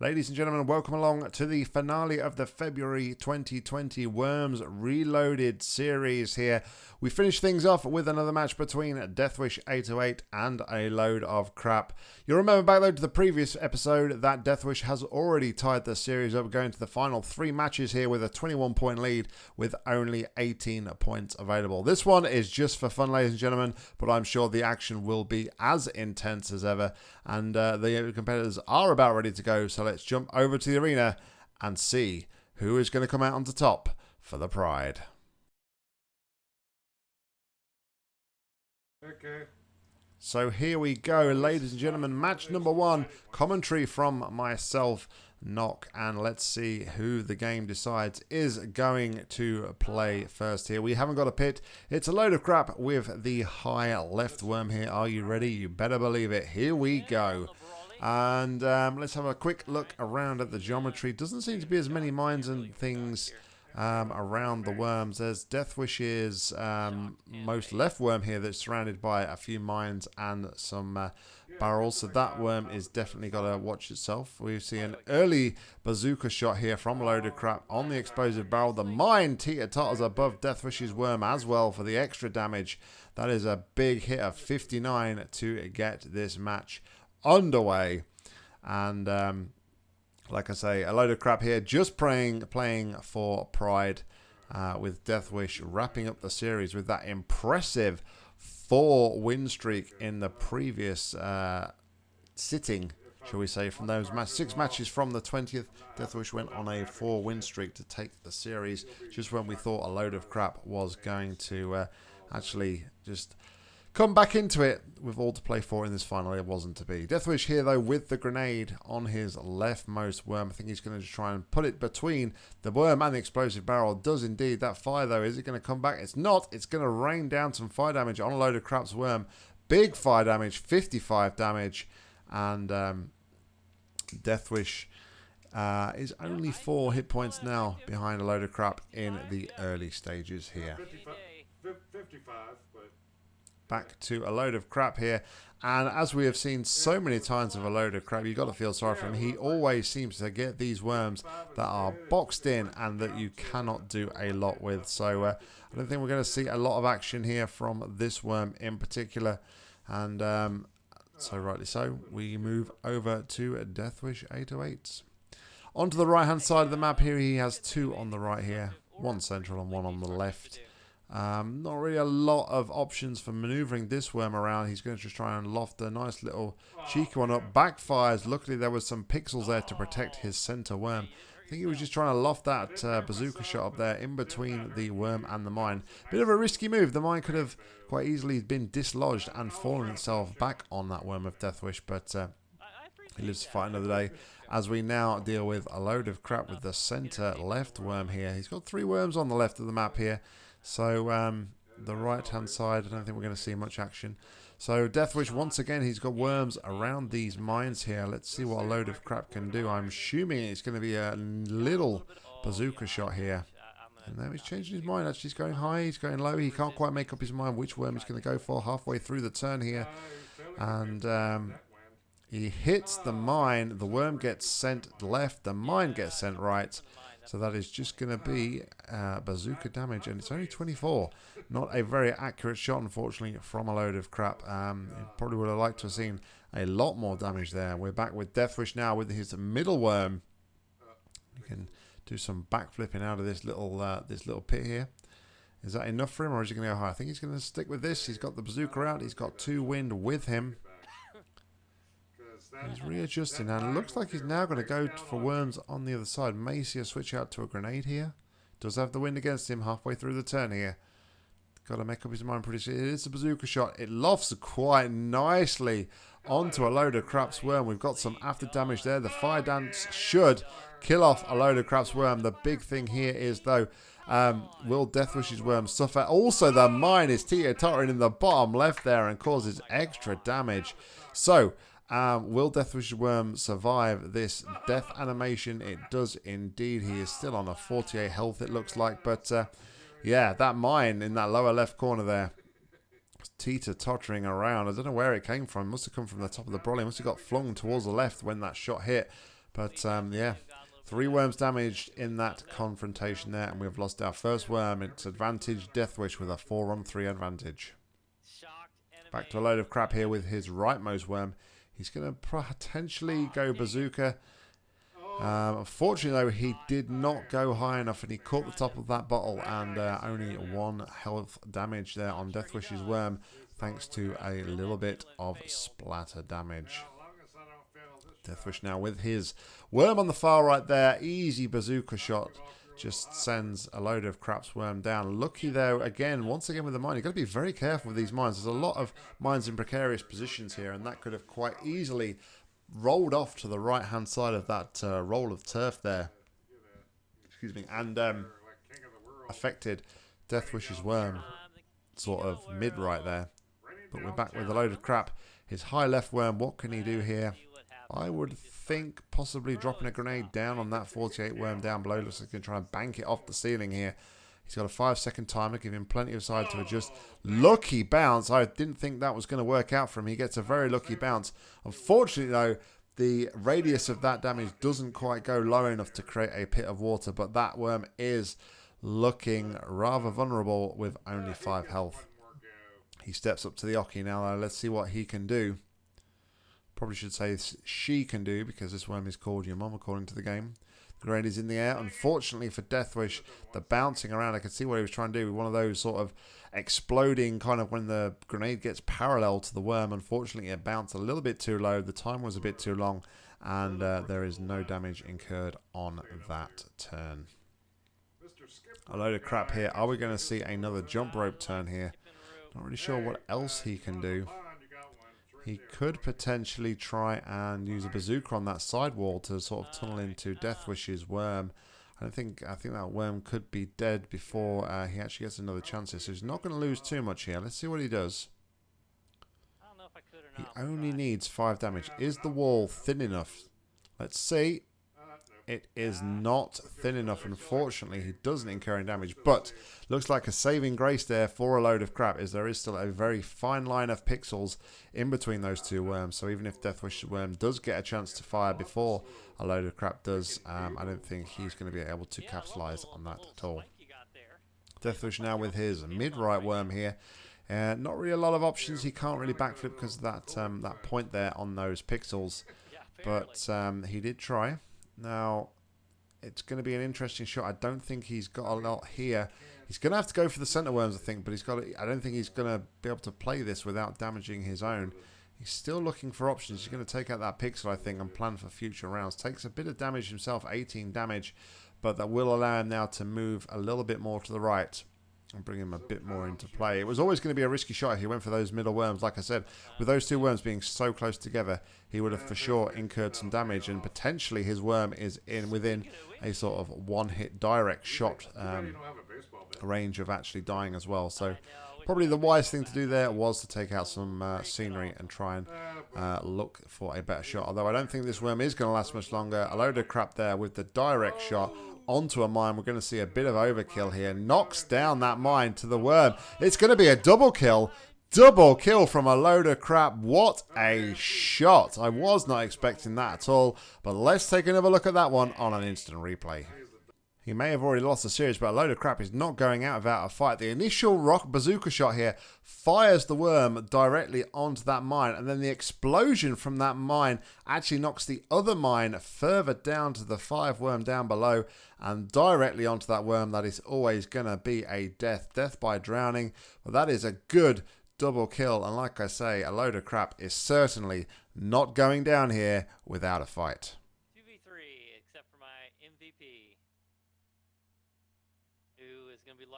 Ladies and gentlemen, welcome along to the finale of the February 2020 Worms Reloaded series here. We finish things off with another match between Deathwish 808 and a load of crap. You'll remember back though to the previous episode that Deathwish has already tied the series up going to the final three matches here with a 21 point lead with only 18 points available. This one is just for fun, ladies and gentlemen, but I'm sure the action will be as intense as ever and uh, the competitors are about ready to go. So let's jump over to the arena and see who is going to come out on the top for the Pride. Okay. So here we go, ladies and gentlemen. Match number one. Commentary from myself, Knock. And let's see who the game decides is going to play first here. We haven't got a pit. It's a load of crap with the high left worm here. Are you ready? You better believe it. Here we go. And um, let's have a quick look around at the geometry. Doesn't seem to be as many mines and things um, around the worms. There's Deathwish's um, most left worm here that's surrounded by a few mines and some uh, barrels. So that worm is definitely got to watch itself. We see an early bazooka shot here from a load of crap on the explosive barrel. The mine teeter-totters above Deathwish's worm as well for the extra damage. That is a big hit of 59 to get this match underway. And um, like I say, a load of crap here. Just praying, playing for Pride uh, with Deathwish wrapping up the series with that impressive four win streak in the previous uh, sitting, shall we say, from those match six matches from the 20th. Deathwish went on a four win streak to take the series just when we thought a load of crap was going to uh, actually just come back into it with all to play for in this final. It wasn't to be. Deathwish here, though, with the grenade on his leftmost worm. I think he's going to try and put it between the worm and the explosive barrel. Does indeed. That fire, though, is it going to come back? It's not. It's going to rain down some fire damage on a load of crap's worm. Big fire damage, 55 damage. And um, Deathwish uh, is only four hit points now behind a load of crap in the early stages here. 55, 55 but back to a load of crap here. And as we have seen so many times of a load of crap, you've got to feel sorry for him. He always seems to get these worms that are boxed in and that you cannot do a lot with. So uh, I don't think we're going to see a lot of action here from this worm in particular. And um, so rightly so, we move over to Deathwish 808. Onto the right-hand side of the map here, he has two on the right here. One central and one on the left. Um, not really a lot of options for maneuvering this worm around. He's going to just try and loft a nice little cheeky one up. Backfires. Luckily, there was some pixels there to protect his center worm. I think he was just trying to loft that uh, bazooka shot up there in between the worm and the mine. Bit of a risky move. The mine could have quite easily been dislodged and fallen itself back on that worm of Deathwish, but uh, he lives to fight another day. As we now deal with a load of crap with the center left worm here. He's got three worms on the left of the map here. So um, the right-hand side, I don't think we're going to see much action. So Deathwish, once again, he's got worms around these mines here. Let's see what a load of crap can do. I'm assuming it's going to be a little bazooka shot here. And now he's changing his mind. Actually, he's going high, he's going low. He can't quite make up his mind which worm he's going to go for halfway through the turn here. And um, he hits the mine. The worm gets sent left. The mine gets sent right. So that is just going to be uh, bazooka damage, and it's only 24. Not a very accurate shot, unfortunately, from a load of crap. Um, probably would have liked to have seen a lot more damage there. We're back with Deathwish now with his middle worm. You can do some backflipping out of this little uh, this little pit here. Is that enough for him, or is he going to go high? I think he's going to stick with this. He's got the bazooka out. He's got two wind with him. He's readjusting and looks like he's now going to go for worms on the other side. A switch out to a grenade here. Does have the wind against him halfway through the turn here. Got to make up his mind pretty soon. It is a bazooka shot. It lofts quite nicely onto a load of crap's worm. We've got some after damage there. The fire dance should kill off a load of crap's worm. The big thing here is though, um, will Deathwish's worm suffer? Also, the mine is teeter-tottering in the bottom left there and causes extra damage. So, um, will Deathwish Worm survive this death animation? It does indeed. He is still on a 48 health, it looks like. But uh, yeah, that mine in that lower left corner there, teeter tottering around. I don't know where it came from. It must have come from the top of the brolly. Must have got flung towards the left when that shot hit. But um, yeah, three worms damaged in that confrontation there, and we've lost our first worm. It's advantage Deathwish with a 4 on 3 advantage. Back to a load of crap here with his rightmost worm. He's going to potentially go bazooka. Um, unfortunately, though, he did not go high enough, and he caught the top of that bottle, and uh, only one health damage there on Deathwish's worm, thanks to a little bit of splatter damage. Deathwish now with his worm on the far right there, easy bazooka shot just sends a load of craps worm down. Lucky though, again, once again with the mine, you've got to be very careful with these mines. There's a lot of mines in precarious positions here, and that could have quite easily rolled off to the right-hand side of that uh, roll of turf there. Excuse me, and um, affected Deathwish's worm sort of mid right there. But we're back with a load of crap. His high left worm, what can he do here? I would think possibly dropping a grenade down on that 48 worm down below. Looks like he's going to try and bank it off the ceiling here. He's got a five second timer, give him plenty of side to adjust. Lucky bounce. I didn't think that was going to work out for him. He gets a very lucky bounce. Unfortunately, though, the radius of that damage doesn't quite go low enough to create a pit of water, but that worm is looking rather vulnerable with only five health. He steps up to the oche now. Let's see what he can do. Probably should say she can do because this worm is called your mom according to the game. The grenade is in the air. Unfortunately for Deathwish, the bouncing around, I could see what he was trying to do with one of those sort of exploding kind of when the grenade gets parallel to the worm. Unfortunately, it bounced a little bit too low. The time was a bit too long, and uh, there is no damage incurred on that turn. A load of crap here. Are we going to see another jump rope turn here? Not really sure what else he can do. He could potentially try and use a bazooka on that side wall to sort of tunnel into Deathwish's worm. I don't think I think that worm could be dead before uh, he actually gets another chance here. So he's not going to lose too much here. Let's see what he does. He only needs five damage. Is the wall thin enough? Let's see. It is not thin enough. Unfortunately, he doesn't incur any damage. But looks like a saving grace there for a load of crap is there is still a very fine line of pixels in between those two worms. So even if Deathwish worm does get a chance to fire before a load of crap does, um, I don't think he's going to be able to capitalize on that at all. Deathwish now with his mid-right worm here. Uh, not really a lot of options. He can't really backflip because of that um, that point there on those pixels. But um, he did try. Now, it's going to be an interesting shot. I don't think he's got a lot here. He's going to have to go for the center worms, I think, but he's got. To, I don't think he's going to be able to play this without damaging his own. He's still looking for options. He's going to take out that pixel, I think, and plan for future rounds. Takes a bit of damage himself, 18 damage, but that will allow him now to move a little bit more to the right and bring him a bit more into play. It was always going to be a risky shot he went for those middle worms. Like I said, with those two worms being so close together, he would have for sure incurred some damage, and potentially his worm is in within a sort of one-hit direct shot um, range of actually dying as well. So probably the wise thing to do there was to take out some uh, scenery and try and uh, look for a better shot. Although I don't think this worm is going to last much longer. A load of crap there with the direct shot onto a mine. We're going to see a bit of overkill here. Knocks down that mine to the worm. It's going to be a double kill. Double kill from a load of crap. What a shot. I was not expecting that at all. But let's take another look at that one on an instant replay. He may have already lost the series, but a load of crap is not going out without a fight. The initial rock bazooka shot here fires the worm directly onto that mine, and then the explosion from that mine actually knocks the other mine further down to the five worm down below and directly onto that worm. That is always going to be a death, death by drowning. But that is a good double kill, and like I say, a load of crap is certainly not going down here without a fight.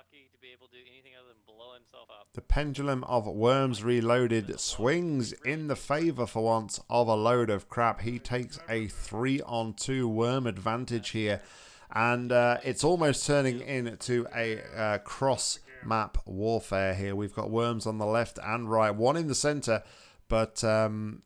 lucky to be able to do anything other than blow himself up. The pendulum of Worms Reloaded swings in the favour for once of a load of crap. He takes a 3 on 2 worm advantage here. And uh, it's almost turning into a uh, cross map warfare here. We've got worms on the left and right, one in the centre, but um,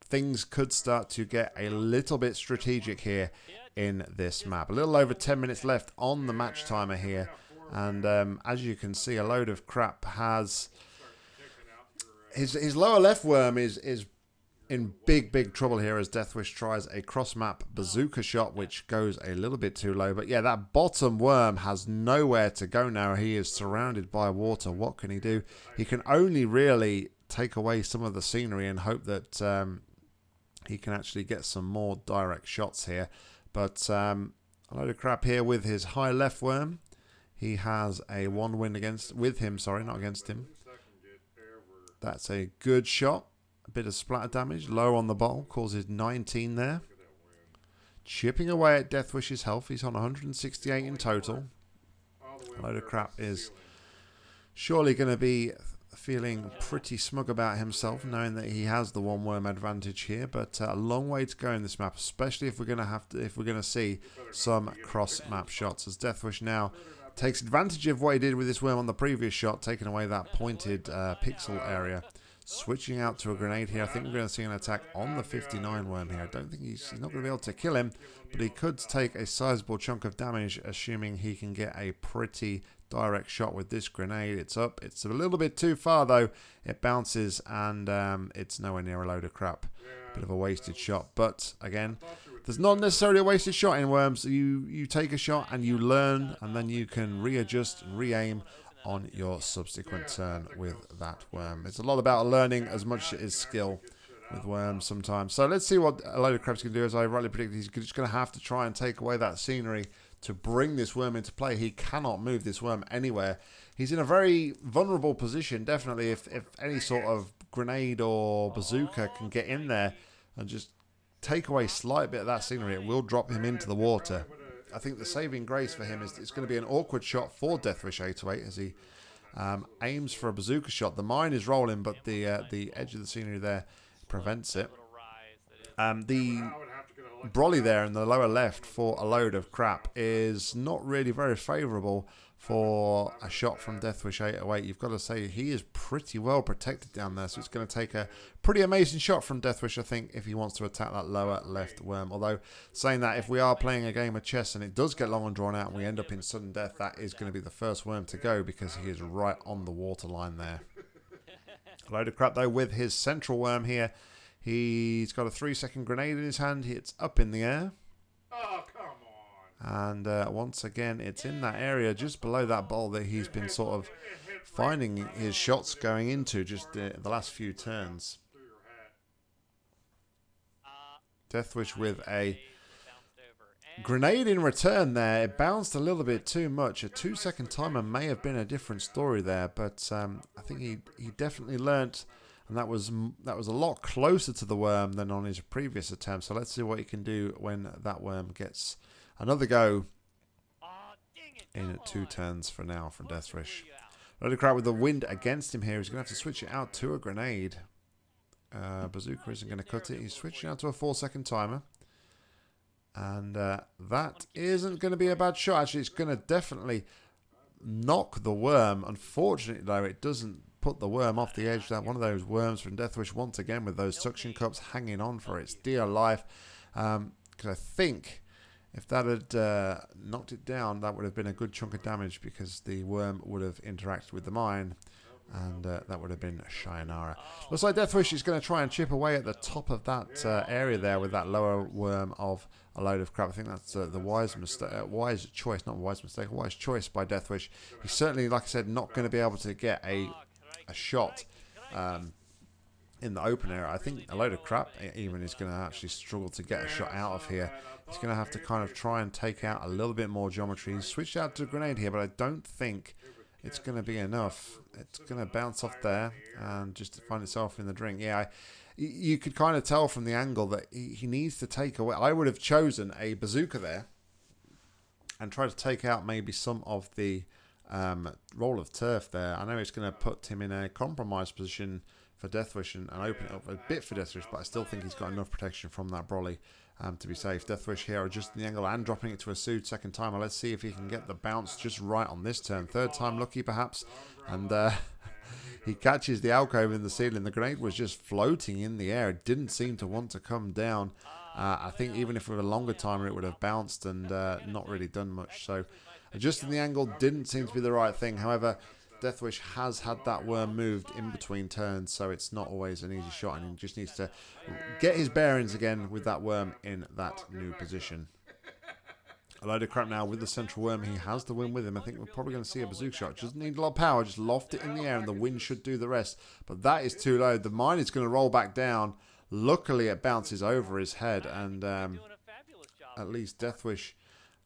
things could start to get a little bit strategic here in this map. A little over 10 minutes left on the match timer here. And um, as you can see, a load of crap has his his lower left worm is is in big, big trouble here as Deathwish tries a cross-map bazooka shot, which goes a little bit too low. But yeah, that bottom worm has nowhere to go now. He is surrounded by water. What can he do? He can only really take away some of the scenery and hope that um, he can actually get some more direct shots here. But um, a load of crap here with his high left worm. He has a one win against with him, sorry, not against him. That's a good shot. A bit of splatter damage, low on the ball, causes 19 there. Chipping away at Deathwish's health. He's on 168 in total. A load of crap is surely going to be feeling pretty smug about himself, knowing that he has the one worm advantage here. But uh, a long way to go in this map, especially if we're going to have to, if we're going to see some cross map shots. As Deathwish now takes advantage of what he did with this worm on the previous shot, taking away that pointed uh, pixel area. Switching out to a grenade here. I think we're going to see an attack on the 59 worm here. I don't think he's, he's not going to be able to kill him, but he could take a sizable chunk of damage, assuming he can get a pretty direct shot with this grenade. It's up. It's a little bit too far, though. It bounces, and um, it's nowhere near a load of crap. Bit of a wasted shot. But, again, there's not necessarily a wasted shot in Worms. You, you take a shot, and you learn, and then you can readjust and re-aim on your subsequent turn with that worm. It's a lot about learning as much as skill with worms sometimes. So let's see what a load of crabs can do. As I rightly predicted, he's just going to have to try and take away that scenery to bring this worm into play. He cannot move this worm anywhere. He's in a very vulnerable position, definitely, if, if any sort of grenade or bazooka can get in there and just take away a slight bit of that scenery, it will drop him into the water. I think the saving grace for him is it's going to be an awkward shot for Deathwish 808 as he um, aims for a bazooka shot. The mine is rolling, but the uh, the edge of the scenery there prevents it. Um, the brolly there in the lower left for a load of crap is not really very favourable for a shot from Deathwish 808. You've got to say he is pretty well protected down there, so it's going to take a pretty amazing shot from Deathwish, I think, if he wants to attack that lower left worm. Although, saying that, if we are playing a game of chess and it does get long and drawn out and we end up in sudden death, that is going to be the first worm to go because he is right on the waterline there. a load of crap, though, with his central worm here. He's got a three second grenade in his hand. It's up in the air. Oh, come. And uh, once again, it's in that area just below that ball that he's been sort of finding his shots going into just the, the last few turns. Deathwish with a grenade in return there. It bounced a little bit too much. A two second timer may have been a different story there, but um, I think he, he definitely learnt. And that was that was a lot closer to the worm than on his previous attempt. So let's see what he can do when that worm gets another go in at two turns for now from Deathwish. Load of crap with the wind against him here. He's going to have to switch it out to a grenade. Uh, Bazooka isn't going to cut it. He's switching out to a four second timer. And uh, that isn't going to be a bad shot. Actually, it's going to definitely knock the worm. Unfortunately, though, it doesn't put the worm off the edge. That one of those worms from Deathwish once again with those suction cups hanging on for its dear life. Because um, I think if that had uh, knocked it down, that would have been a good chunk of damage because the worm would have interacted with the mine. And uh, that would have been Shionara. Looks like Deathwish is going to try and chip away at the top of that uh, area there with that lower worm of a load of crap. I think that's uh, the wise mistake, uh, wise choice, not wise mistake, wise choice by Deathwish. He's certainly, like I said, not going to be able to get a a shot um, in the open area. I think a load of crap even is going to actually struggle to get a shot out of here. He's going to have to kind of try and take out a little bit more geometry. He's switched out to a grenade here, but I don't think it's going to be enough. It's going to bounce off there and just find itself in the drink. Yeah, I, you could kind of tell from the angle that he, he needs to take away. I would have chosen a bazooka there and try to take out maybe some of the um, roll of turf there. I know it's going to put him in a compromised position for Deathwish and, and open it up a bit for Deathwish, but I still think he's got enough protection from that Brolly um, to be safe. Deathwish here adjusting the angle and dropping it to a Sood second time. Let's see if he can get the bounce just right on this turn. Third time lucky perhaps. And uh, he catches the alcove in the ceiling. The grenade was just floating in the air. It didn't seem to want to come down. Uh, I think even if with a longer timer it would have bounced and uh, not really done much. So Adjusting the angle didn't seem to be the right thing. However, Deathwish has had that worm moved in between turns, so it's not always an easy shot, and he just needs to get his bearings again with that worm in that new position. A load of crap now with the central worm. He has the wind with him. I think we're probably going to see a bazooka shot. Just need a lot of power. Just loft it in the air and the wind should do the rest. But that is too low. The mine is going to roll back down. Luckily, it bounces over his head. And um, at least Deathwish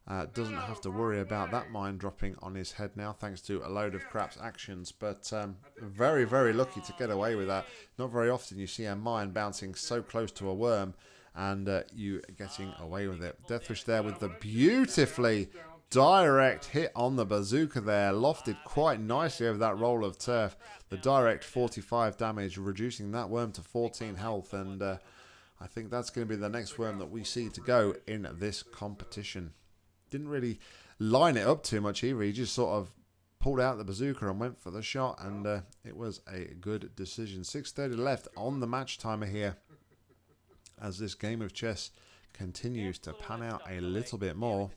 uh, doesn't have to worry about that mine dropping on his head now, thanks to a load of crap's actions. But um, very, very lucky to get away with that. Not very often you see a mine bouncing so close to a worm and uh, you getting away with it. Deathwish there with the beautifully direct hit on the bazooka there, lofted quite nicely over that roll of turf. The direct 45 damage, reducing that worm to 14 health, and uh, I think that's going to be the next worm that we see to go in this competition. Didn't really line it up too much either. He just sort of pulled out the bazooka and went for the shot, and uh, it was a good decision. 6.30 left on the match timer here as this game of chess continues to pan out a little bit more.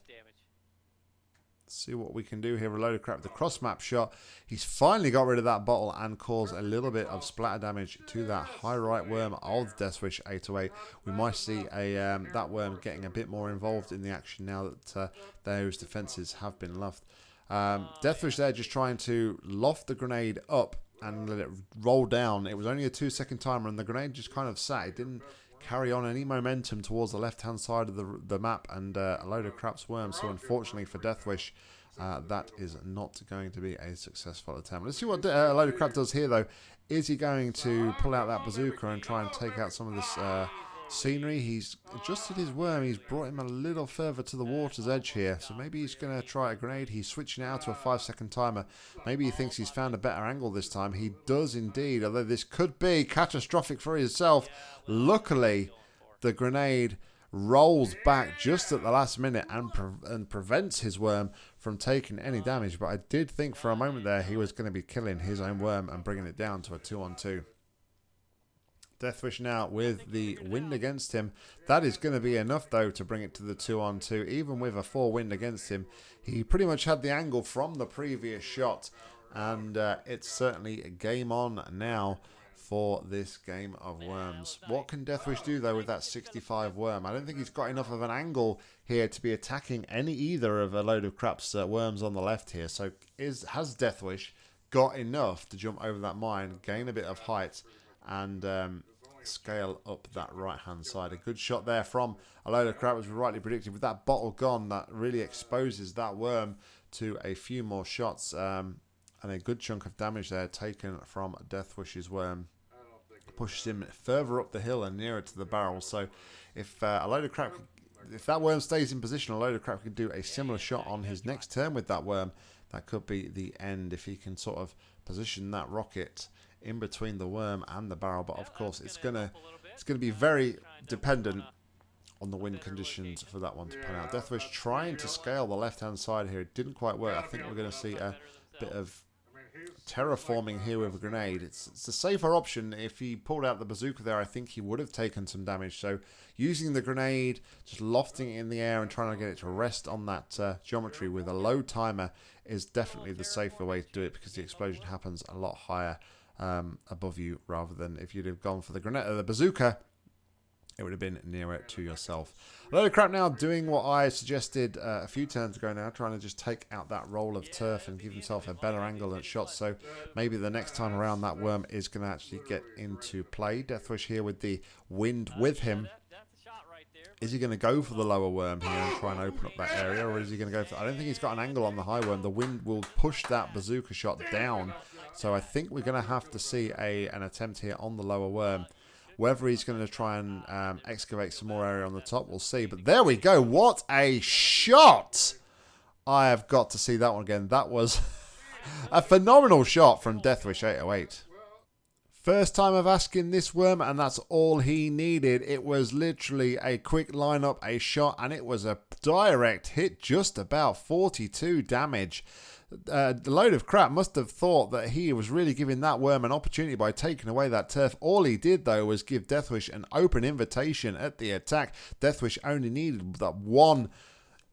See what we can do here. A load of crap. The cross map shot. He's finally got rid of that bottle and caused a little bit of splatter damage to that high right worm of Deathwish 808. We might see a um, that worm getting a bit more involved in the action now that uh, those defenses have been left. Um, Deathwish there just trying to loft the grenade up and let it roll down. It was only a two second timer and the grenade just kind of sat. It didn't carry on any momentum towards the left-hand side of the, the map and uh, a load of craps worms. So unfortunately for Deathwish, uh, that is not going to be a successful attempt. Let's see what uh, a load of crap does here, though. Is he going to pull out that bazooka and try and take out some of this uh, scenery? He's adjusted his worm. He's brought him a little further to the water's edge here. So maybe he's going to try a grenade. He's switching out to a five-second timer. Maybe he thinks he's found a better angle this time. He does indeed, although this could be catastrophic for himself. Luckily, the grenade rolls back just at the last minute and, pre and prevents his worm from taking any damage. But I did think for a moment there he was going to be killing his own worm and bringing it down to a 2 on 2. Deathwish now with the wind against him. That is going to be enough, though, to bring it to the 2 on 2. Even with a 4 wind against him, he pretty much had the angle from the previous shot. And uh, it's certainly a game on now for this game of worms. What can Deathwish do, though, with that 65 worm? I don't think he's got enough of an angle here to be attacking any either of a load of craps uh, worms on the left here. So is has Deathwish got enough to jump over that mine, gain a bit of height, and um, scale up that right hand side. A good shot there from a load of crap, as we rightly predicted. With that bottle gone, that really exposes that worm to a few more shots. Um, and a good chunk of damage there taken from Deathwish's worm. Pushes him further up the hill and nearer to the barrel. So if uh, a load of crap, if that worm stays in position, a load of crap can do a similar shot on his next turn with that worm. That could be the end if he can sort of position that rocket in between the worm and the barrel. But of course, it's gonna it's gonna be very dependent on the wind conditions for that one to pan out. Deathwish trying to scale the left-hand side here. It didn't quite work. I think we're going to see a bit of terraforming here with a grenade. It's, it's a safer option. If he pulled out the bazooka there, I think he would have taken some damage. So using the grenade, just lofting it in the air and trying to get it to rest on that uh, geometry with a low timer is definitely the safer way to do it because the explosion happens a lot higher um, above you rather than if you'd have gone for the grenade, the bazooka, it would have been nearer to yourself. A load of crap now doing what I suggested uh, a few turns ago now, trying to just take out that roll of turf and give himself a better angle and shot. So maybe the next time around that worm is going to actually get into play. Deathwish here with the wind with him. Is he going to go for the lower worm here and try and open up that area? Or is he going to go for... I don't think he's got an angle on the high worm. The wind will push that bazooka shot down so I think we're going to have to see a an attempt here on the lower worm. Whether he's going to try and um, excavate some more area on the top, we'll see. But there we go. What a shot! I have got to see that one again. That was a phenomenal shot from Deathwish 808. First time of asking this worm, and that's all he needed. It was literally a quick lineup, a shot, and it was a direct hit, just about 42 damage uh, the load of crap must have thought that he was really giving that worm an opportunity by taking away that turf. All he did, though, was give Deathwish an open invitation at the attack. Deathwish only needed that one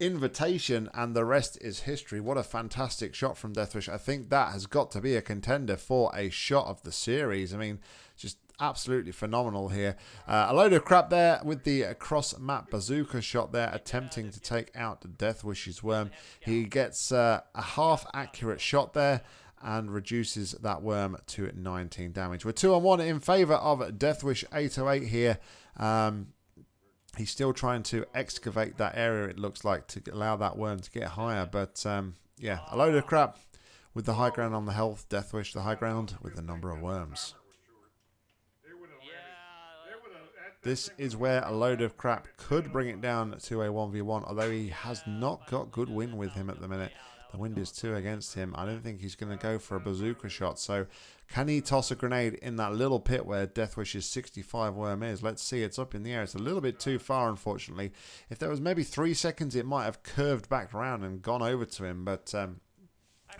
invitation, and the rest is history. What a fantastic shot from Deathwish. I think that has got to be a contender for a shot of the series. I mean, just absolutely phenomenal here. Uh, a load of crap there with the cross map bazooka shot there, attempting to take out Deathwish's worm. He gets uh, a half accurate shot there and reduces that worm to 19 damage. We're 2 on 1 in favour of Deathwish 808 here. Um, he's still trying to excavate that area, it looks like, to allow that worm to get higher. But um, yeah, a load of crap with the high ground on the health. Deathwish, the high ground with the number of worms. This is where a load of crap could bring it down to a 1v1, although he has not got good win with him at the minute. The wind is two against him. I don't think he's going to go for a bazooka shot. So can he toss a grenade in that little pit where Deathwish's 65 worm is? Let's see. It's up in the air. It's a little bit too far, unfortunately. If there was maybe three seconds, it might have curved back around and gone over to him. But um,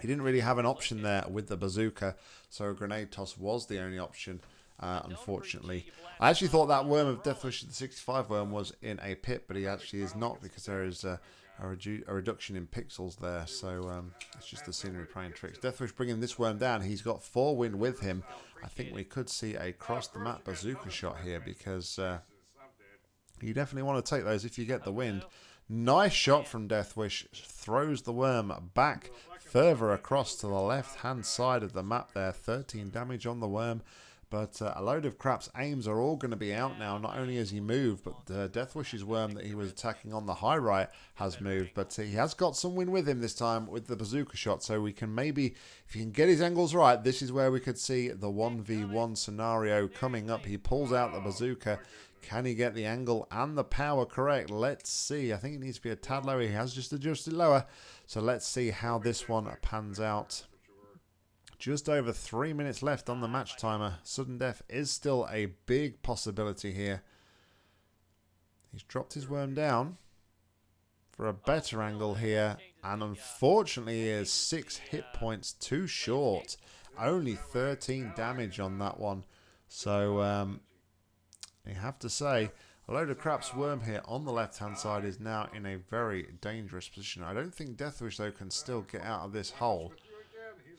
he didn't really have an option there with the bazooka. So a grenade toss was the only option. Uh, unfortunately, I actually thought that worm of Deathwish, the 65 worm, was in a pit, but he actually is not because there is uh, a, redu a reduction in pixels there. So um, it's just the scenery playing tricks. Deathwish bringing this worm down. He's got four wind with him. I think we could see a cross the map bazooka shot here because uh, you definitely want to take those if you get the wind. Nice shot from Deathwish. Throws the worm back further across to the left hand side of the map there. 13 damage on the worm. But uh, a load of crap's aims are all going to be out now. Not only has he moved, but the Deathwish's worm that he was attacking on the high right has moved. But he has got some win with him this time with the bazooka shot. So we can maybe, if he can get his angles right, this is where we could see the 1v1 scenario coming up. He pulls out the bazooka. Can he get the angle and the power correct? Let's see. I think it needs to be a tad lower. He has just adjusted lower. So let's see how this one pans out. Just over three minutes left on the match timer. Sudden death is still a big possibility here. He's dropped his worm down for a better angle here. And unfortunately, he is six hit points too short. Only 13 damage on that one. So, um, you have to say, a load of crap's worm here on the left-hand side is now in a very dangerous position. I don't think Deathwish, though, can still get out of this hole.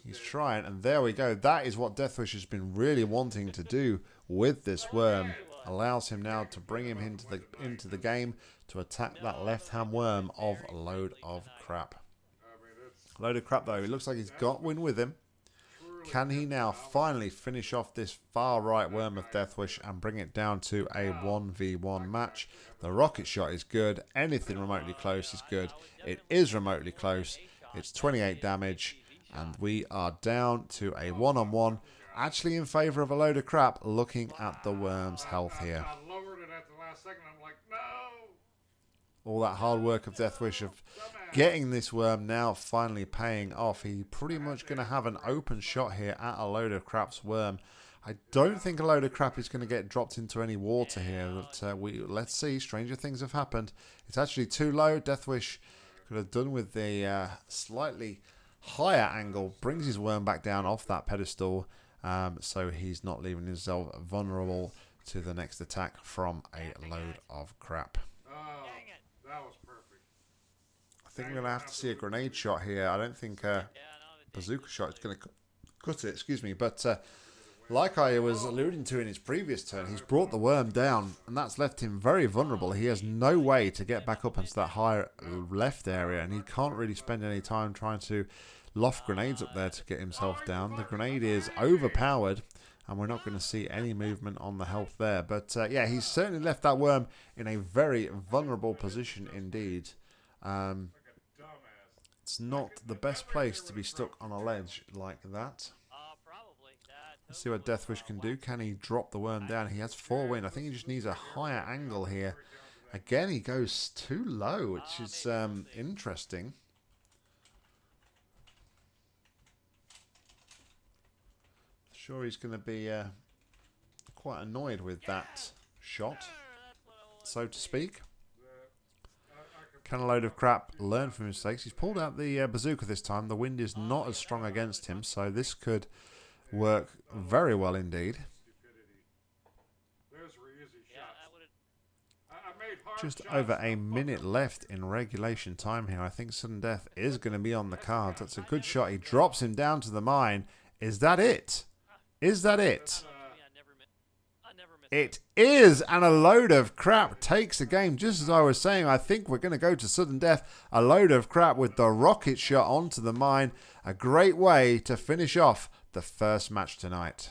He's trying, and there we go. That is what Deathwish has been really wanting to do with this worm. Allows him now to bring him into the into the game to attack that left-hand worm of a load of crap. Load of crap though. It looks like he's got win with him. Can he now finally finish off this far right worm of Deathwish and bring it down to a 1v1 match? The rocket shot is good. Anything remotely close is good. It is remotely close. It's 28 damage. And we are down to a one-on-one, actually in favour of a load of crap, looking at the worm's health here. All that hard work of Deathwish of getting this worm now finally paying off. He pretty much going to have an open shot here at a load of crap's worm. I don't think a load of crap is going to get dropped into any water here. But uh, we let's see. Stranger things have happened. It's actually too low. Deathwish could have done with the uh, slightly higher angle, brings his worm back down off that pedestal, um, so he's not leaving himself vulnerable to the next attack from a load of crap. Oh, that was perfect. I think we're going to have to see a grenade shot here. I don't think a bazooka shot is going to cut it, excuse me, but... Uh, like I was alluding to in his previous turn, he's brought the worm down, and that's left him very vulnerable. He has no way to get back up into that higher left area, and he can't really spend any time trying to loft grenades up there to get himself down. The grenade is overpowered, and we're not going to see any movement on the health there. But uh, yeah, he's certainly left that worm in a very vulnerable position indeed. Um, it's not the best place to be stuck on a ledge like that. Let's see what Deathwish can do. Can he drop the worm down? He has four wind. I think he just needs a higher angle here. Again, he goes too low, which is um, interesting. Sure, he's going to be uh, quite annoyed with that shot, so to speak. Can a load of crap learn from mistakes? He's pulled out the uh, bazooka this time. The wind is not as strong against him, so this could work very well indeed. just over a minute left in regulation time here. I think sudden death is going to be on the cards. That's a good shot. He drops him down to the mine. Is that it? Is that it? I never mi- I never miss It is, and a load of crap takes the game. Just as I was saying, I think we're going to go to sudden death. A load of crap with the rocket shot onto the mine. A great way to finish off the first match tonight.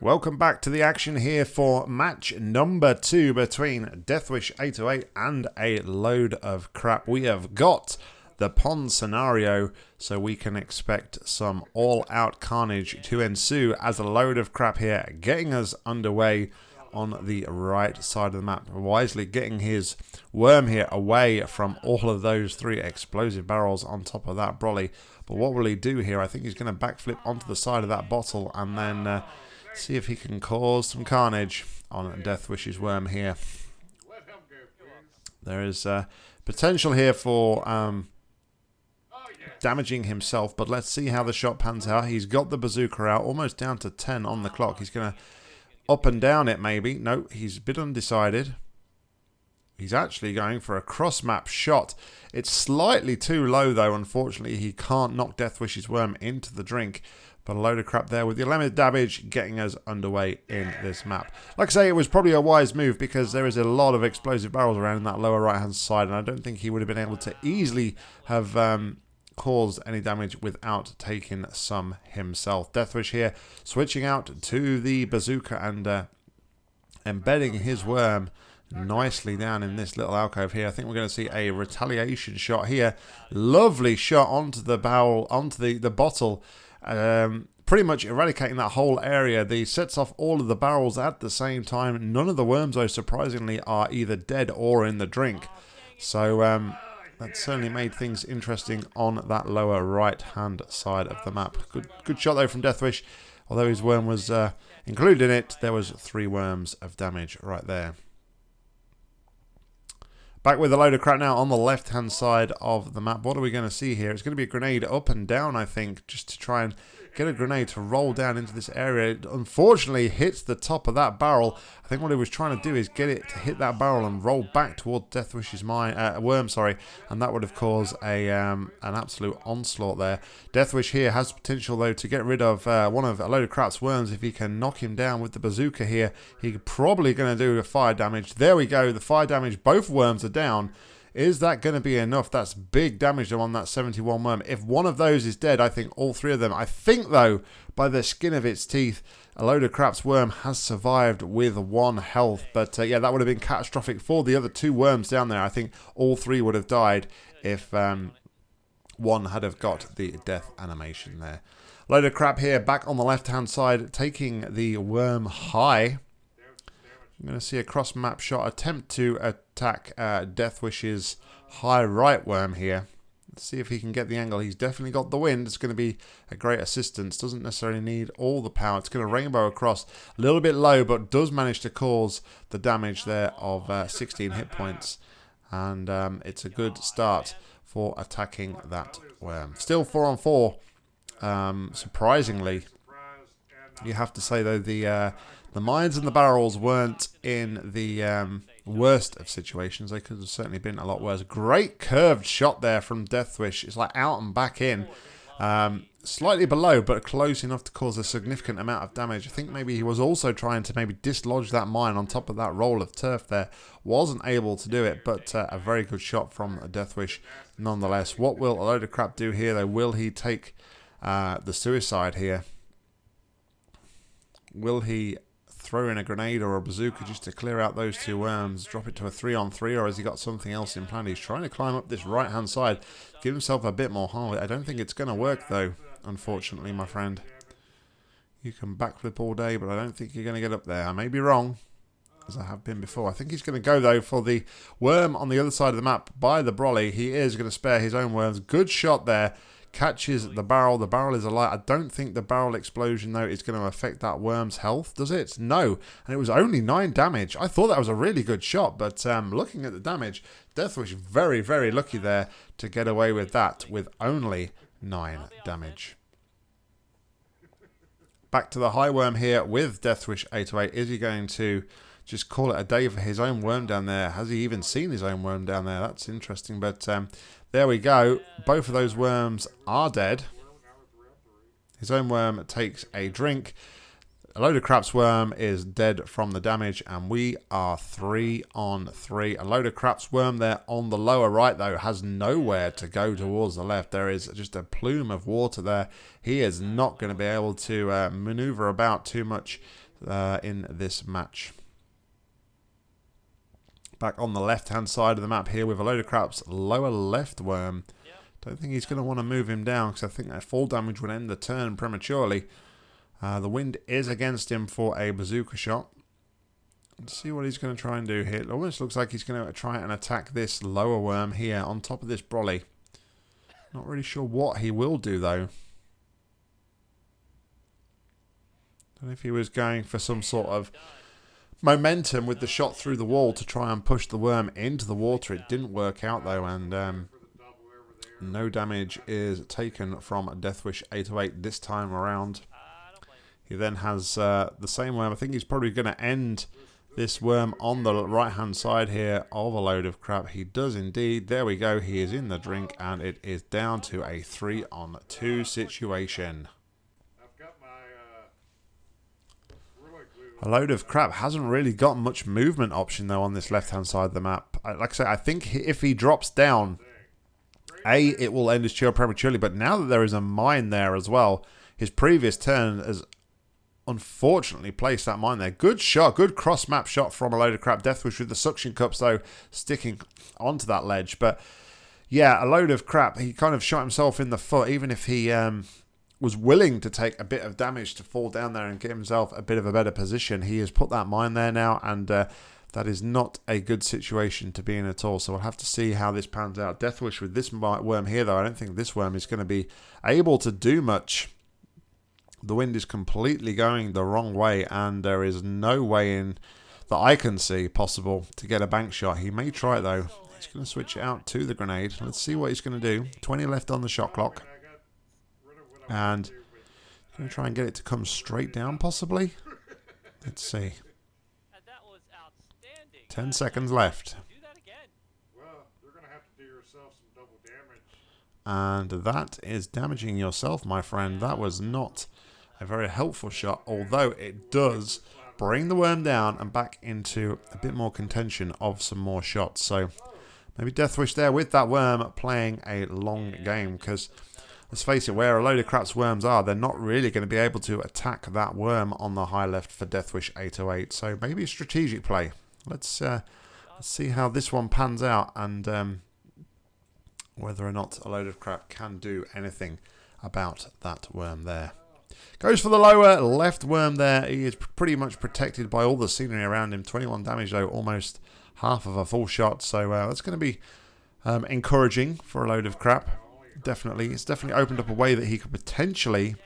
Welcome back to the action here for match number two between Deathwish 808 and a load of crap. We have got the pond scenario, so we can expect some all out carnage to ensue as a load of crap here getting us underway on the right side of the map. Wisely getting his worm here away from all of those three explosive barrels on top of that brolly. But what will he do here? I think he's going to backflip onto the side of that bottle and then uh, see if he can cause some carnage on Deathwish's worm here. There is uh, potential here for um, damaging himself, but let's see how the shot pans out. He's got the bazooka out, almost down to 10 on the clock. He's going to up and down it, maybe. No, he's a bit undecided. He's actually going for a cross map shot. It's slightly too low, though. Unfortunately, he can't knock Deathwish's worm into the drink. But a load of crap there with the limited damage getting us underway in this map. Like I say, it was probably a wise move because there is a lot of explosive barrels around in that lower right hand side, and I don't think he would have been able to easily have um, caused any damage without taking some himself. Deathwish here switching out to the bazooka and uh, embedding his worm nicely down in this little alcove here. I think we're going to see a retaliation shot here. Lovely shot onto the barrel, onto the, the bottle. Um, pretty much eradicating that whole area. The sets off all of the barrels at the same time. None of the worms, though, surprisingly, are either dead or in the drink. So um, that certainly made things interesting on that lower right-hand side of the map. Good, good shot though from Deathwish. Although his worm was uh, included in it, there was three worms of damage right there. Back with a load of crap now on the left-hand side of the map. What are we going to see here? It's going to be a grenade up and down, I think, just to try and get a grenade to roll down into this area. It unfortunately hits the top of that barrel. I think what he was trying to do is get it to hit that barrel and roll back toward Deathwish's mine, uh, worm, sorry, and that would have caused a um, an absolute onslaught there. Deathwish here has potential though to get rid of uh, one of a load of crap's worms if he can knock him down with the bazooka here. He's probably going to do a fire damage. There we go. The fire damage. Both worms are down. Is that going to be enough? That's big damage on that 71 worm. If one of those is dead, I think all three of them. I think, though, by the skin of its teeth, a load of crap's worm has survived with one health. But uh, yeah, that would have been catastrophic for the other two worms down there. I think all three would have died if um, one had have got the death animation there. Load of crap here, back on the left-hand side, taking the worm high. I'm going to see a cross map shot attempt to attack uh, Deathwish's high right worm here. Let's see if he can get the angle. He's definitely got the wind. It's going to be a great assistance. Doesn't necessarily need all the power. It's going to rainbow across. A little bit low, but does manage to cause the damage there of uh, 16 hit points. And um, it's a good start for attacking that worm. Still 4 on 4. Um, surprisingly, you have to say though the uh, the mines and the barrels weren't in the um, worst of situations. They could have certainly been a lot worse. Great curved shot there from Deathwish. It's like out and back in. Um, slightly below, but close enough to cause a significant amount of damage. I think maybe he was also trying to maybe dislodge that mine on top of that roll of turf there. Wasn't able to do it, but uh, a very good shot from Deathwish nonetheless. What will a load of crap do here though? Will he take uh, the suicide here? Will he throw in a grenade or a bazooka just to clear out those two worms, drop it to a three on three, or has he got something else in plan? He's trying to climb up this right hand side, give himself a bit more harm. I don't think it's going to work though, unfortunately, my friend. You can backflip all day, but I don't think you're going to get up there. I may be wrong, as I have been before. I think he's going to go though for the worm on the other side of the map by the brolly. He is going to spare his own worms. Good shot there. Catches the barrel. The barrel is alight. I don't think the barrel explosion, though, is going to affect that worm's health, does it? No. And it was only 9 damage. I thought that was a really good shot, but um, looking at the damage, Deathwish very, very lucky there to get away with that with only 9 damage. Back to the high worm here with Deathwish 808. Is he going to just call it a day for his own worm down there? Has he even seen his own worm down there? That's interesting. But um, there we go. Both of those worms are dead. His own worm takes a drink. A load of craps worm is dead from the damage, and we are three on three. A load of craps worm there on the lower right, though, has nowhere to go towards the left. There is just a plume of water there. He is not going to be able to uh, maneuver about too much uh, in this match. Back on the left-hand side of the map here with a load of craps lower left worm. Don't think he's going to want to move him down because I think that fall damage would end the turn prematurely. Uh, the wind is against him for a bazooka shot. Let's see what he's going to try and do here. It almost looks like he's going to try and attack this lower worm here on top of this brolly. Not really sure what he will do though. Don't know if he was going for some sort of momentum with the shot through the wall to try and push the worm into the water. It didn't work out though and um, no damage is taken from Deathwish 808 this time around. He then has uh, the same worm. I think he's probably going to end this worm on the right hand side here of a load of crap. He does indeed. There we go. He is in the drink and it is down to a 3 on 2 situation. A load of crap hasn't really got much movement option though on this left hand side of the map. Like I say, I think if he drops down, A, it will end his chill prematurely, but now that there is a mine there as well, his previous turn has unfortunately placed that mine there. Good shot, good cross map shot from a load of crap. Deathwish with the suction cups though sticking onto that ledge. But yeah, a load of crap. He kind of shot himself in the foot, even if he um, was willing to take a bit of damage to fall down there and get himself a bit of a better position. He has put that mine there now, and uh, that is not a good situation to be in at all. So we'll have to see how this pans out. Deathwish with this worm here, though, I don't think this worm is going to be able to do much the wind is completely going the wrong way and there is no way in that I can see possible to get a bank shot. He may try it though. He's going to switch it out to the grenade. Let's see what he's going to do. 20 left on the shot clock. And going to try and get it to come straight down possibly. Let's see. 10 seconds left. And that is damaging yourself, my friend. That was not a very helpful shot, although it does bring the worm down and back into a bit more contention of some more shots. So maybe Deathwish there with that worm playing a long game because let's face it, where a load of craps worms are, they're not really going to be able to attack that worm on the high left for Deathwish 808. So maybe a strategic play. Let's, uh, let's see how this one pans out and um, whether or not a load of crap can do anything about that worm there. Goes for the lower left worm there. He is pretty much protected by all the scenery around him. 21 damage though, almost half of a full shot. So uh, that's going to be um, encouraging for a load of crap. Definitely. It's definitely opened up a way that he could potentially,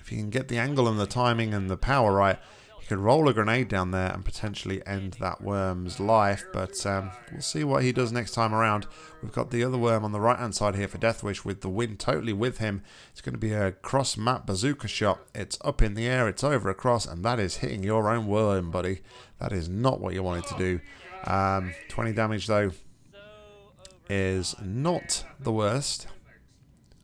if he can get the angle and the timing and the power right, he could roll a grenade down there and potentially end that worm's life, but um, we'll see what he does next time around. We've got the other worm on the right-hand side here for Deathwish with the wind totally with him. It's going to be a cross-map bazooka shot. It's up in the air, it's over across, and that is hitting your own worm, buddy. That is not what you wanted to do. Um, 20 damage, though, is not the worst,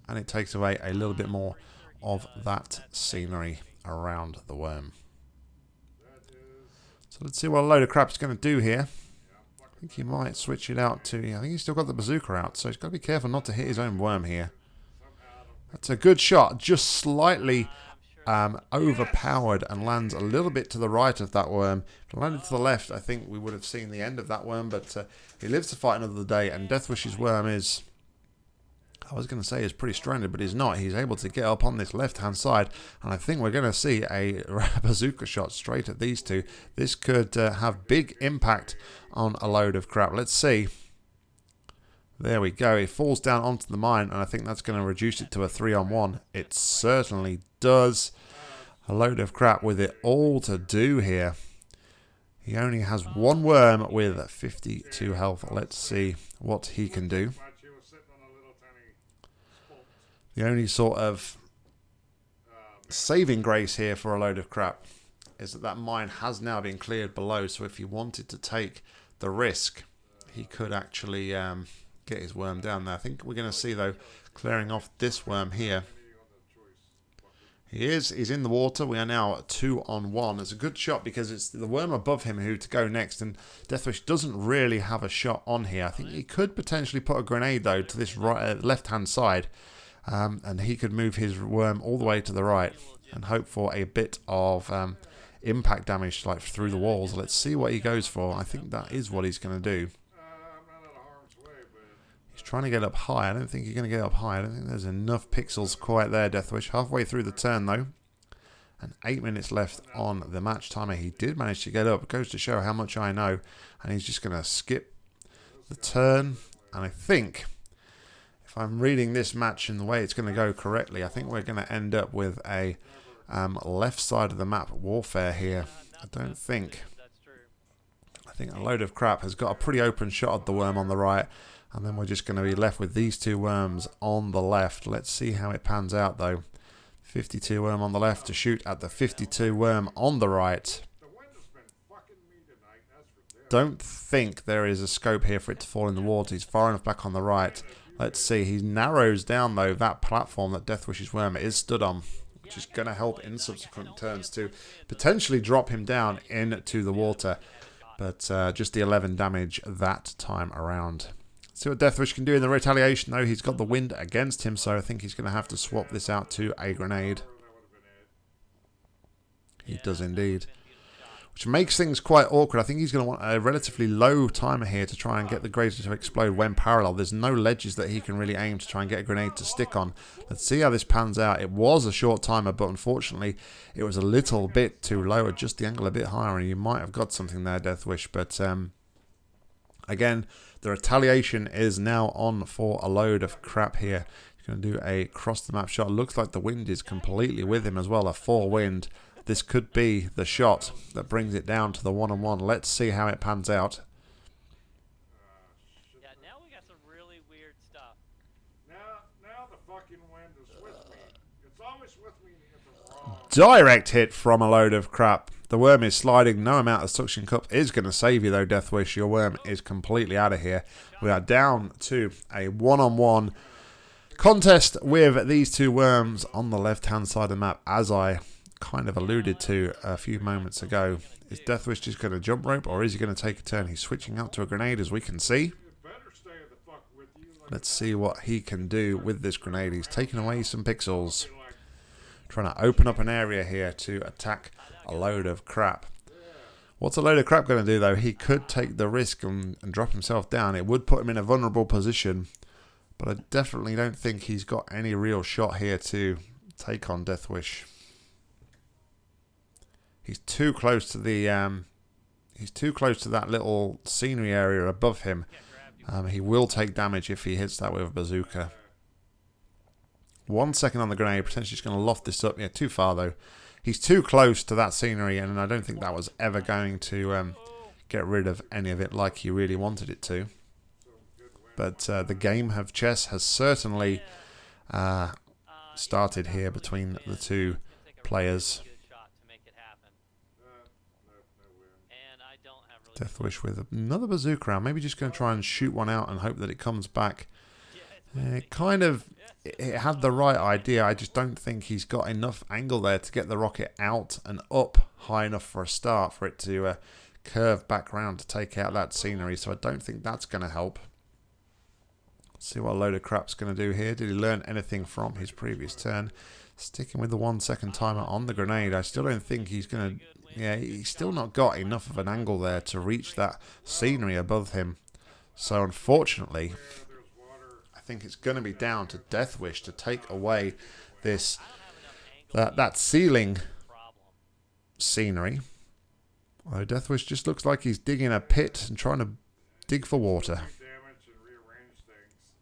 and it takes away a little bit more of that scenery around the worm. So let's see what a load of crap is going to do here. I think he might switch it out to... I think he's still got the bazooka out, so he's got to be careful not to hit his own worm here. That's a good shot, just slightly um, overpowered and lands a little bit to the right of that worm. If it landed to the left, I think we would have seen the end of that worm, but uh, he lives to fight another day, and Deathwish's worm is I was going to say he's pretty stranded, but he's not. He's able to get up on this left-hand side, and I think we're going to see a bazooka shot straight at these two. This could uh, have big impact on a load of crap. Let's see. There we go. It falls down onto the mine, and I think that's going to reduce it to a three on one. It certainly does. A load of crap with it all to do here. He only has one worm with 52 health. Let's see what he can do. The only sort of saving grace here for a load of crap is that that mine has now been cleared below. So if he wanted to take the risk, he could actually um, get his worm down there. I think we're going to see though clearing off this worm here. He is. He's in the water. We are now at two on one. It's a good shot because it's the worm above him who to go next. And Deathwish doesn't really have a shot on here. I think he could potentially put a grenade though to this right uh, left hand side, um, and he could move his worm all the way to the right and hope for a bit of um, impact damage like through the walls. Let's see what he goes for. I think that is what he's going to do. Uh, I'm not out of harm's way, but He's trying to get up high. I don't think you're going to get up high. I don't think there's enough pixels quite there, Deathwish. Halfway through the turn, though. And eight minutes left on the match timer. He did manage to get up. It goes to show how much I know. And he's just going to skip the turn. And I think, if I'm reading this match in the way it's going to go correctly, I think we're going to end up with a um, left side of the map warfare here. I don't think. I think a load of crap has got a pretty open shot at the worm on the right. And then we're just going to be left with these two worms on the left. Let's see how it pans out though. 52 worm on the left to shoot at the 52 worm on the right. Don't think there is a scope here for it to fall in the water. He's far enough back on the right. Let's see. He narrows down though that platform that Deathwish's worm is stood on. Which is going to help in subsequent turns to potentially drop him down into the water. But uh, just the 11 damage that time around. See what Deathwish can do in the retaliation, though. He's got the wind against him, so I think he's going to have to swap this out to a grenade. He does indeed. Which makes things quite awkward. I think he's going to want a relatively low timer here to try and get the grenade to explode when parallel. There's no ledges that he can really aim to try and get a grenade to stick on. Let's see how this pans out. It was a short timer, but unfortunately it was a little bit too low. Adjust the angle a bit higher and you might have got something there, Deathwish. But um, again, the retaliation is now on for a load of crap here. He's going to do a cross the map shot. Looks like the wind is completely with him as well. A four wind. This could be the shot that brings it down to the one on one. Let's see how it pans out. Yeah, now we got some really weird stuff. Now, now the fucking wind is with me. It's always with me if I'm wrong. Direct hit from a load of crap. The worm is sliding. No amount of suction cup is going to save you, though, Deathwish. Your worm is completely out of here. We are down to a one on one contest with these two worms on the left hand side of the map, as I kind of alluded to a few moments ago. Is Deathwish just going to jump rope or is he going to take a turn? He's switching out to a grenade, as we can see. Let's see what he can do with this grenade. He's taking away some pixels. Trying to open up an area here to attack a load of crap. What's a load of crap going to do, though? He could take the risk and, and drop himself down. It would put him in a vulnerable position. But I definitely don't think he's got any real shot here to take on Deathwish. He's too close to the... Um, he's too close to that little scenery area above him. Um, he will take damage if he hits that with a bazooka. One second on the grenade, potentially just going to loft this up. Yeah, too far though. He's too close to that scenery, and I don't think that was ever going to um, get rid of any of it like he really wanted it to. But uh, the game of chess has certainly uh, started here between the two players. Death uh, Deathwish with another bazooka round. Maybe just going to try and shoot one out and hope that it comes back. Uh, It kind of it had the right idea. I just don't think he's got enough angle there to get the rocket out and up high enough for a start for it to uh, curve back round to take out that scenery. So I don't think that's going to help. See what a load of crap's going to do here. Did he learn anything from his previous turn? Sticking with the one second timer on the grenade. I still don't think he's going to... Yeah, he's still not got enough of an angle there to reach that scenery above him. So unfortunately, think it's going to be down to Deathwish to take away this that that ceiling problem. scenery. Although Deathwish just looks like he's digging a pit and trying to dig for water. Damage and rearrange things.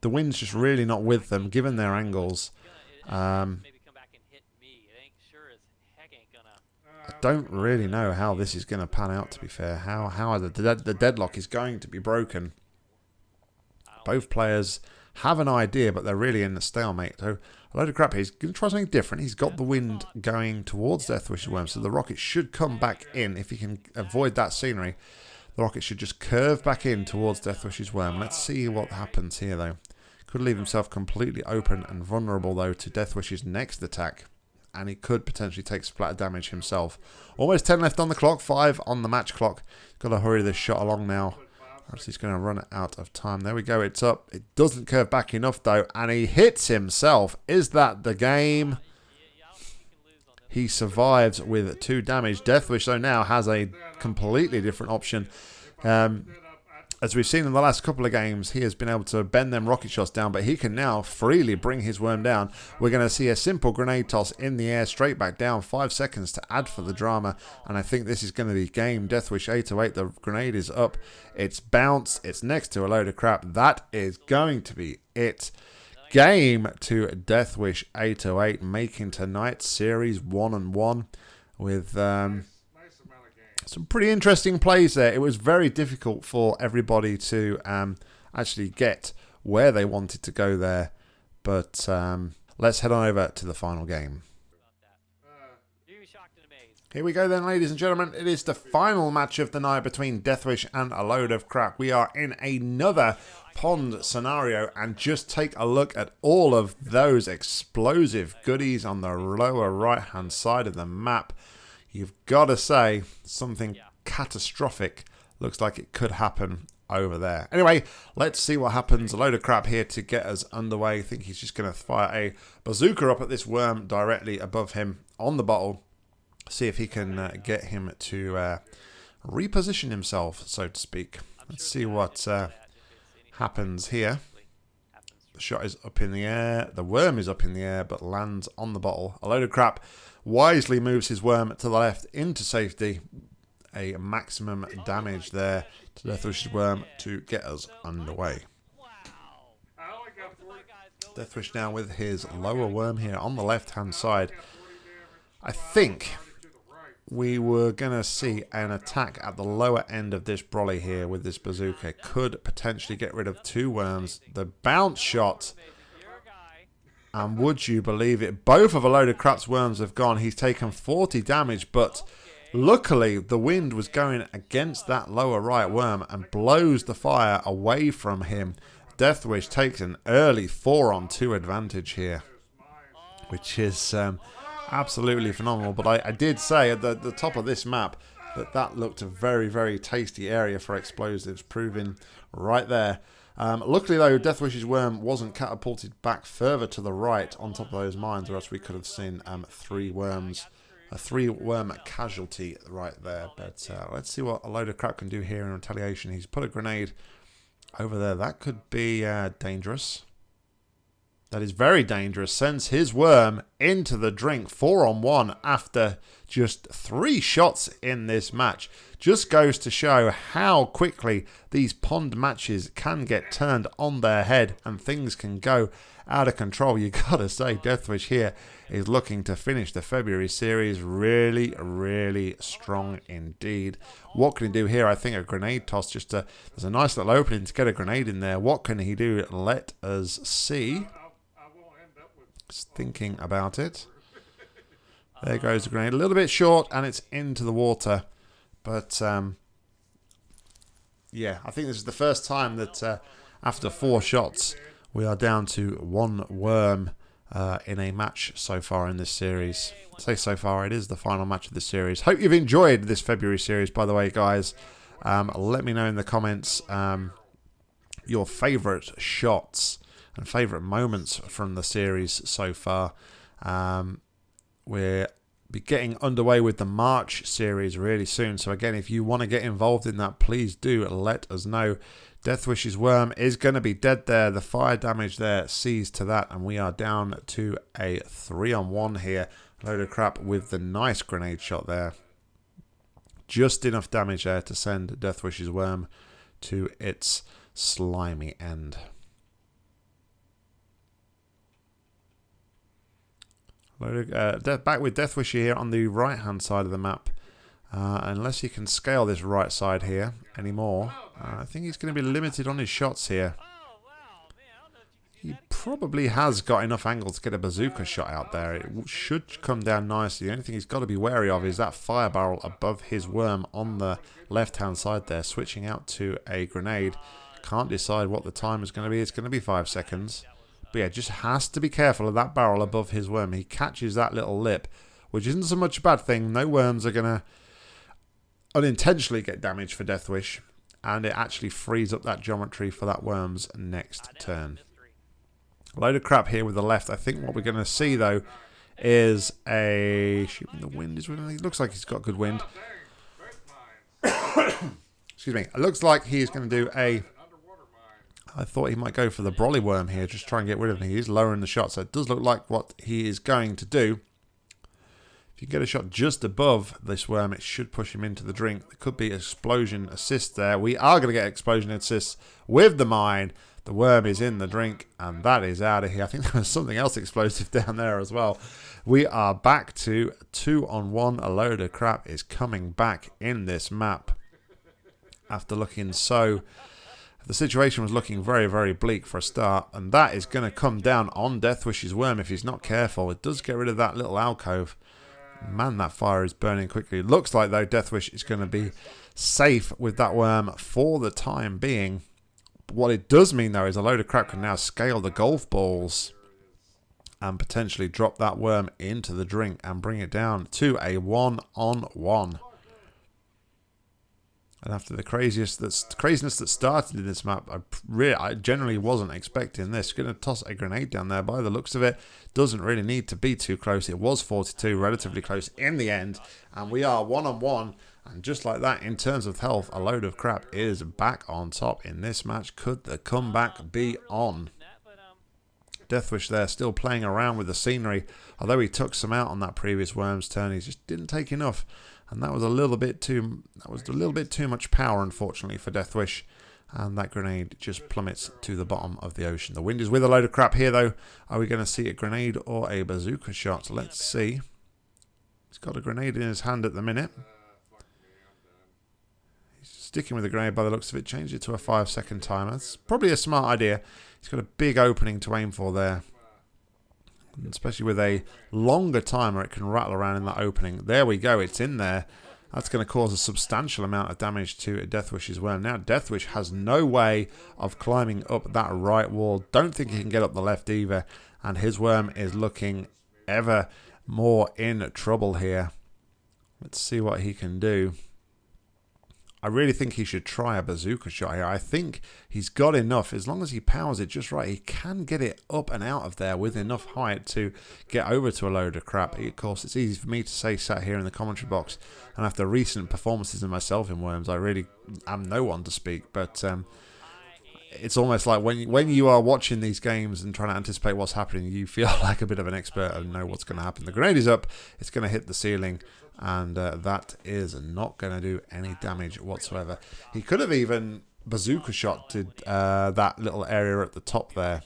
the wind's just really not with them, given their angles. Um, maybe come back and hit me. It ain't sure as heck ain't gonna. I don't really know how this is going to pan out. To be fair, how how the dead, the deadlock is going to be broken. Both players have an idea, but they're really in a stalemate. So a load of crap. He's going to try something different. He's got the wind going towards Death Deathwish's worm, so the rocket should come back in if he can avoid that scenery. The rocket should just curve back in towards Death Deathwish's worm. Let's see what happens here, though. Could leave himself completely open and vulnerable, though, to Death Deathwish's next attack. And he could potentially take splatter damage himself. Almost 10 left on the clock, 5 on the match clock. Got to hurry this shot along now. He's going to run out of time. There we go, it's up. It doesn't curve back enough, though. And he hits himself. Is that the game? He survives with 2 damage. Deathwish, though, now has a completely different option. Um, as we've seen in the last couple of games, he has been able to bend them rocket shots down, but he can now freely bring his worm down. We're going to see a simple grenade toss in the air, straight back down, five seconds to add for the drama, and I think this is going to be game. Deathwish 808, the grenade is up, it's bounced, it's next to a load of crap. That is going to be it. Game to Deathwish 808, making tonight's series one and one with. Um, Nice amount of games. Some pretty interesting plays there. It was very difficult for everybody to um, actually get where they wanted to go there. But um, let's head on over to the final game. Here we go then, ladies and gentlemen. It is the final match of the night between Deathwish and a load of crap. We are in another pond scenario, and just take a look at all of those explosive goodies on the lower right-hand side of the map. You've got to say something catastrophic looks like it could happen over there. Anyway, let's see what happens. A load of crap here to get us underway. I think he's just going to fire a bazooka up at this worm directly above him on the bottle see if he can uh, get him to uh, reposition himself, so to speak. Let's see what uh, happens here. The shot is up in the air. The worm is up in the air, but lands on the bottle. A load of crap. Wisely moves his worm to the left into safety. A maximum damage there to Deathwish's worm to get us underway. I only got 40, Deathwish now with his lower worm here on the left-hand side. I think we were going to see an attack at the lower end of this brolly here with this bazooka. Could potentially get rid of two worms. The bounce shot. And would you believe it, both of a load of crap's worms have gone. He's taken 40 damage, but luckily the wind was going against that lower right worm and blows the fire away from him. Deathwish takes an early 4 on 2 advantage here which is um, absolutely phenomenal. But I, I did say at the, the top of this map that that looked a very, very tasty area for explosives, proving right there. Um, luckily, though, Deathwish's worm wasn't catapulted back further to the right on top of those mines, or else we could have seen um, three worms, a three worm casualty right there. But uh, let's see what a load of crap can do here in retaliation. He's put a grenade over there. That could be uh, dangerous. That is very dangerous. Sends his worm into the drink, four on one after just three shots in this match. Just goes to show how quickly these pond matches can get turned on their head and things can go out of control. You gotta say, Deathwish here is looking to finish the February series really, really strong indeed. What can he do here? I think a grenade toss. Just a, there's a nice little opening to get a grenade in there. What can he do? Let us see. I, I won't end up with Just thinking about it. There goes the grenade. A little bit short, and it's into the water. But um, yeah, I think this is the first time that uh, after four shots, we are down to one worm uh, in a match so far in this series. I say so far, it is the final match of the series. Hope you've enjoyed this February series, by the way, guys. Um, let me know in the comments um, your favourite shots and favourite moments from the series so far. Um, we're be getting underway with the March series really soon. So again, if you want to get involved in that, please do let us know. Deathwish's worm is going to be dead there. The fire damage there sees to that, and we are down to a three on one here. Load of crap with the nice grenade shot there. Just enough damage there to send Deathwish's worm to its slimy end. Load of- Uh, back with Deathwish here on the right hand side of the map. Uh, unless he can scale this right side here anymore, uh, I think he's going to be limited on his shots here. He probably has got enough angle to get a bazooka shot out there. It should come down nicely. The only thing he's got to be wary of is that fire barrel above his worm on the left-hand side there, switching out to a grenade. Can't decide what the time is going to be. It's going to be five seconds. But yeah, just has to be careful of that barrel above his worm. He catches that little lip, which isn't so much a bad thing. No worms are going to unintentionally get damaged for Deathwish. And it actually frees up that geometry for that worm's next turn. Mystery. Load of crap here with the left. I think what we're going to see though is a shooting the wind is. It looks like he's got good wind. Excuse me. It looks like he's going to do a. I thought he might go for the brolly worm here, just try and get rid of him. He is lowering the shot, so it does look like what he is going to do. If you get a shot just above this worm, it should push him into the drink. There could be explosion assist there. We are going to get explosion assists with the mine. The worm is in the drink, and that is out of here. I think there was something else explosive down there as well. We are back to two on one. A load of crap is coming back in this map after looking so the situation was looking very, very bleak for a start, and that is going to come down on Deathwish's worm if he's not careful. It does get rid of that little alcove. Man, that fire is burning quickly. Looks like, though, Deathwish is going to be safe with that worm for the time being. What it does mean, though, is a load of crap can now scale the golf balls and potentially drop that worm into the drink and bring it down to a one-on-one. And after the craziest that's craziness that started in this map, I really, I generally wasn't expecting this. Going to toss a grenade down there. By the looks of it, doesn't really need to be too close. It was 42, relatively close in the end, and we are one on one. And just like that, in terms of health, a load of crap is back on top in this match. Could the comeback be on? Deathwish there still playing around with the scenery. Although he took some out on that previous Worms turn, he just didn't take enough. And that was a little bit too that was a little bit too much power, unfortunately, for Deathwish. And that grenade just plummets to the bottom of the ocean. The wind is with a load of crap here, though. Are we going to see a grenade or a bazooka shot? Let's see. He's got a grenade in his hand at the minute. He's sticking with the grenade by the looks of it. Change it to a five second timer. It's probably a smart idea. He's got a big opening to aim for there. Especially with a longer timer, it can rattle around in that opening. There we go. It's in there. That's going to cause a substantial amount of damage to Deathwish's worm. Now, Deathwish has no way of climbing up that right wall. Don't think he can get up the left either. And his worm is looking ever more in trouble here. Let's see what he can do. I really think he should try a bazooka shot here. I think he's got enough. As long as he powers it just right, he can get it up and out of there with enough height to get over to a load of crap. Of course, it's easy for me to say sat here in the commentary box. And after recent performances of myself in Worms, I really am no one to speak. But um, it's almost like when when you are watching these games and trying to anticipate what's happening, you feel like a bit of an expert and know what's going to happen. The grenade is up. It's going to hit the ceiling and uh, that is not going to do any damage whatsoever. He could have even bazooka shot to uh, that little area at the top there,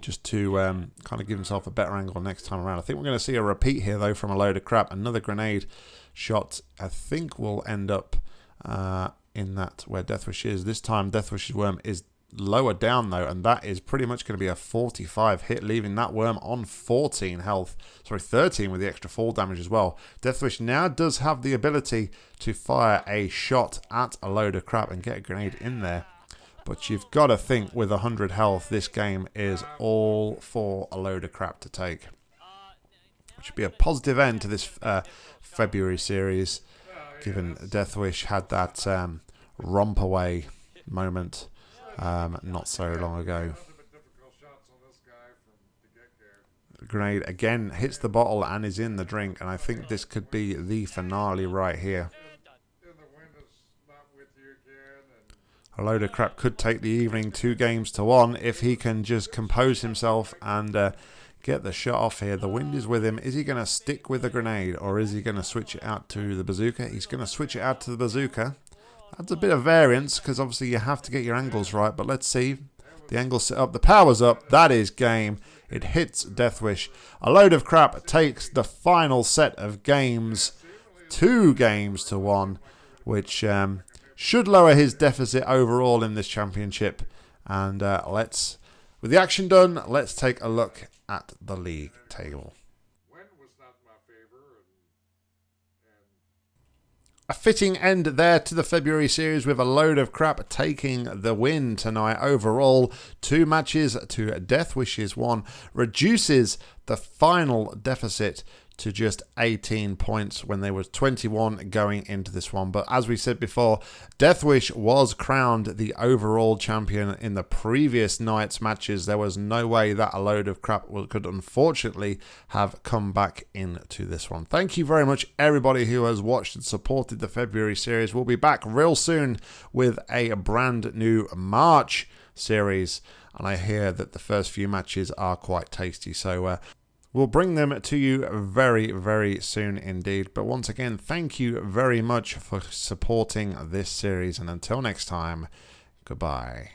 just to um, kind of give himself a better angle next time around. I think we're going to see a repeat here though from a load of crap. Another grenade shot, I think, will end up uh, in that where Deathwish is. This time, Deathwish's worm is lower down though, and that is pretty much going to be a 45 hit, leaving that worm on 14 health. Sorry, 13 with the extra fall damage as well. Deathwish now does have the ability to fire a shot at a load of crap and get a grenade in there. But you've got to think with 100 health, this game is all for a load of crap to take. Which would be a positive end to this uh, February series, given Deathwish had that um, romp away moment um, not so long ago. Grenade again hits the bottle and is in the drink, and I think this could be the finale right here. A load of crap could take the evening two games to one if he can just compose himself and uh, get the shot off here. The wind is with him. Is he going to stick with the grenade or is he going to switch it out to the bazooka? He's going to switch it out to the bazooka. That's a bit of variance because obviously you have to get your angles right, but let's see. The angle's set up. The power's up. That is game. It hits Deathwish. A load of crap takes the final set of games, two games to one, which um, should lower his deficit overall in this championship. And uh, let's, with the action done, let's take a look at the league table. When was not my favor, and and A fitting end there to the February series with a load of crap taking the win tonight overall. Two matches to Deathwish's one reduces the final deficit to just 18 points when there was 21 going into this one. But as we said before, Deathwish was crowned the overall champion in the previous night's matches. There was no way that a load of crap could unfortunately have come back into this one. Thank you very much, everybody who has watched and supported the February series. We'll be back real soon with a brand new March series. And I hear that the first few matches are quite tasty. So uh, We'll bring them to you very, very soon indeed. But once again, thank you very much for supporting this series. And until next time, goodbye.